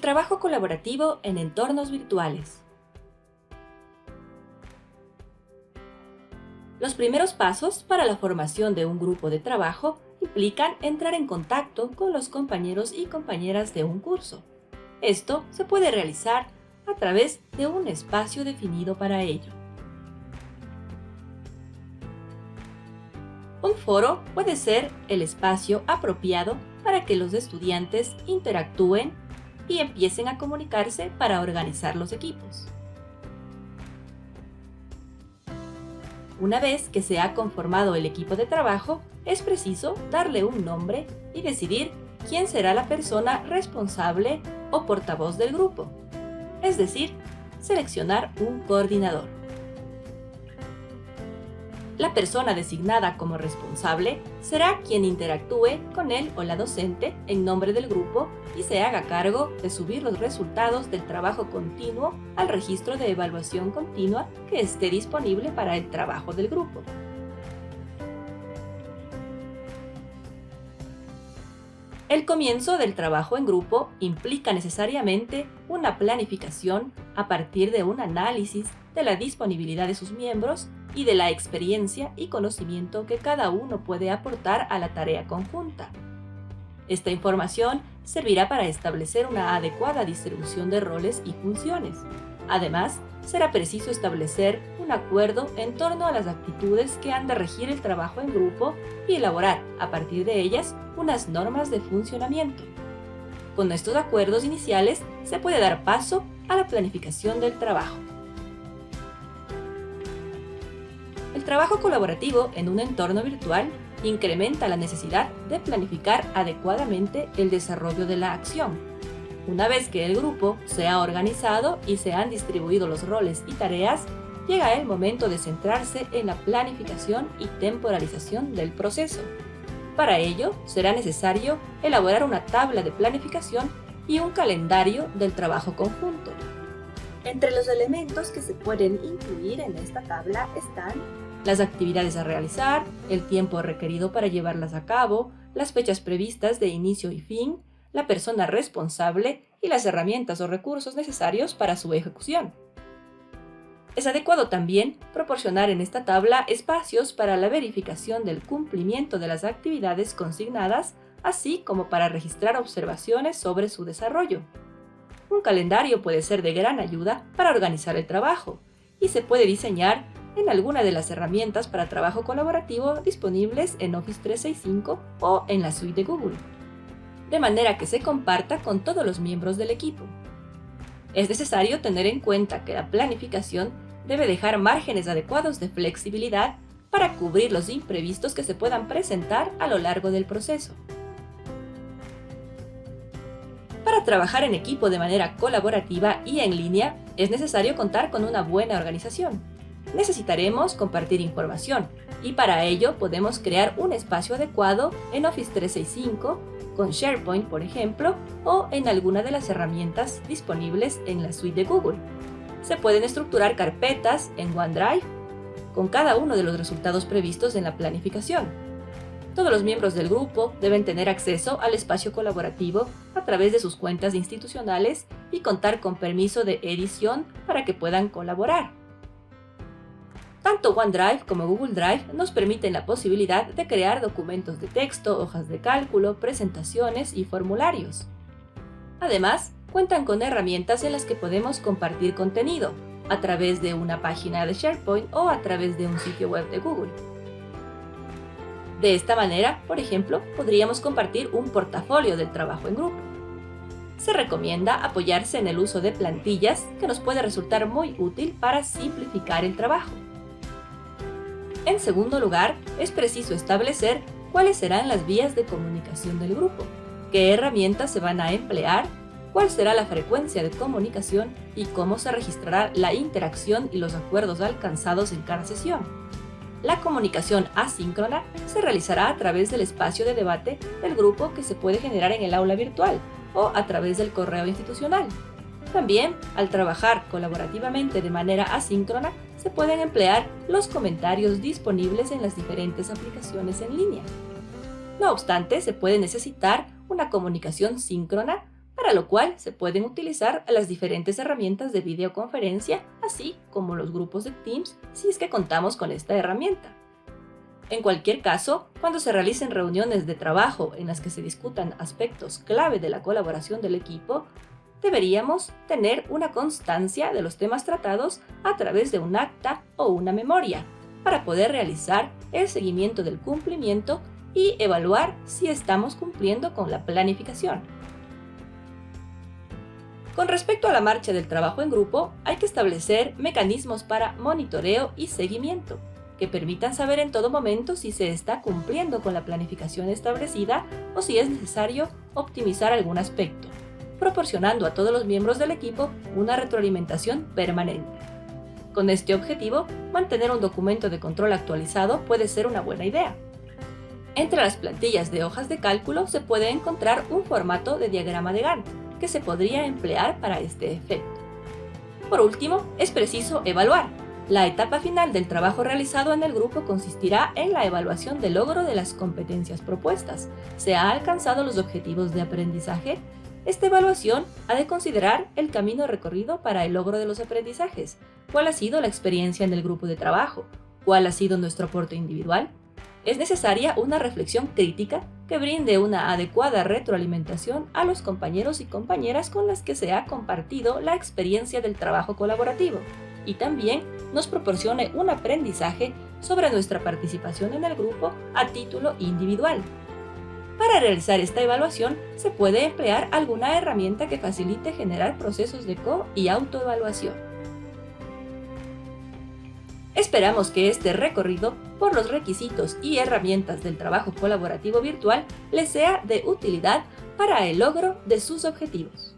El trabajo colaborativo en entornos virtuales. Los primeros pasos para la formación de un grupo de trabajo implican entrar en contacto con los compañeros y compañeras de un curso. Esto se puede realizar a través de un espacio definido para ello. Un foro puede ser el espacio apropiado para que los estudiantes interactúen y empiecen a comunicarse para organizar los equipos. Una vez que se ha conformado el equipo de trabajo, es preciso darle un nombre y decidir quién será la persona responsable o portavoz del grupo, es decir, seleccionar un coordinador. La persona designada como responsable será quien interactúe con él o la docente en nombre del grupo y se haga cargo de subir los resultados del trabajo continuo al registro de evaluación continua que esté disponible para el trabajo del grupo. El comienzo del trabajo en grupo implica necesariamente una planificación a partir de un análisis de la disponibilidad de sus miembros y de la experiencia y conocimiento que cada uno puede aportar a la tarea conjunta. Esta información servirá para establecer una adecuada distribución de roles y funciones. Además, será preciso establecer un acuerdo en torno a las actitudes que han de regir el trabajo en grupo y elaborar, a partir de ellas, unas normas de funcionamiento. Con estos acuerdos iniciales se puede dar paso a la planificación del trabajo. El trabajo colaborativo en un entorno virtual incrementa la necesidad de planificar adecuadamente el desarrollo de la acción. Una vez que el grupo se ha organizado y se han distribuido los roles y tareas, llega el momento de centrarse en la planificación y temporalización del proceso. Para ello, será necesario elaborar una tabla de planificación y un calendario del trabajo conjunto. Entre los elementos que se pueden incluir en esta tabla están las actividades a realizar, el tiempo requerido para llevarlas a cabo, las fechas previstas de inicio y fin, la persona responsable y las herramientas o recursos necesarios para su ejecución. Es adecuado también proporcionar en esta tabla espacios para la verificación del cumplimiento de las actividades consignadas, así como para registrar observaciones sobre su desarrollo. Un calendario puede ser de gran ayuda para organizar el trabajo y se puede diseñar en alguna de las herramientas para trabajo colaborativo disponibles en Office 365 o en la suite de Google, de manera que se comparta con todos los miembros del equipo. Es necesario tener en cuenta que la planificación debe dejar márgenes adecuados de flexibilidad para cubrir los imprevistos que se puedan presentar a lo largo del proceso. Para trabajar en equipo de manera colaborativa y en línea, es necesario contar con una buena organización necesitaremos compartir información y para ello podemos crear un espacio adecuado en Office 365 con SharePoint, por ejemplo, o en alguna de las herramientas disponibles en la suite de Google. Se pueden estructurar carpetas en OneDrive con cada uno de los resultados previstos en la planificación. Todos los miembros del grupo deben tener acceso al espacio colaborativo a través de sus cuentas institucionales y contar con permiso de edición para que puedan colaborar. Tanto OneDrive como Google Drive nos permiten la posibilidad de crear documentos de texto, hojas de cálculo, presentaciones y formularios. Además, cuentan con herramientas en las que podemos compartir contenido, a través de una página de SharePoint o a través de un sitio web de Google. De esta manera, por ejemplo, podríamos compartir un portafolio del trabajo en grupo. Se recomienda apoyarse en el uso de plantillas que nos puede resultar muy útil para simplificar el trabajo. En segundo lugar, es preciso establecer cuáles serán las vías de comunicación del grupo, qué herramientas se van a emplear, cuál será la frecuencia de comunicación y cómo se registrará la interacción y los acuerdos alcanzados en cada sesión. La comunicación asíncrona se realizará a través del espacio de debate del grupo que se puede generar en el aula virtual o a través del correo institucional. También, al trabajar colaborativamente de manera asíncrona, se pueden emplear los comentarios disponibles en las diferentes aplicaciones en línea. No obstante, se puede necesitar una comunicación síncrona para lo cual se pueden utilizar las diferentes herramientas de videoconferencia, así como los grupos de Teams si es que contamos con esta herramienta. En cualquier caso, cuando se realicen reuniones de trabajo en las que se discutan aspectos clave de la colaboración del equipo, deberíamos tener una constancia de los temas tratados a través de un acta o una memoria, para poder realizar el seguimiento del cumplimiento y evaluar si estamos cumpliendo con la planificación. Con respecto a la marcha del trabajo en grupo, hay que establecer mecanismos para monitoreo y seguimiento, que permitan saber en todo momento si se está cumpliendo con la planificación establecida o si es necesario optimizar algún aspecto, proporcionando a todos los miembros del equipo una retroalimentación permanente. Con este objetivo, mantener un documento de control actualizado puede ser una buena idea. Entre las plantillas de hojas de cálculo se puede encontrar un formato de diagrama de Gantt, que se podría emplear para este efecto. Por último, es preciso evaluar. La etapa final del trabajo realizado en el grupo consistirá en la evaluación del logro de las competencias propuestas. ¿Se ha alcanzado los objetivos de aprendizaje? Esta evaluación ha de considerar el camino recorrido para el logro de los aprendizajes, cuál ha sido la experiencia en el grupo de trabajo, cuál ha sido nuestro aporte individual, es necesaria una reflexión crítica que brinde una adecuada retroalimentación a los compañeros y compañeras con las que se ha compartido la experiencia del trabajo colaborativo y también nos proporcione un aprendizaje sobre nuestra participación en el grupo a título individual. Para realizar esta evaluación se puede emplear alguna herramienta que facilite generar procesos de co- y autoevaluación. Esperamos que este recorrido por los requisitos y herramientas del trabajo colaborativo virtual les sea de utilidad para el logro de sus objetivos.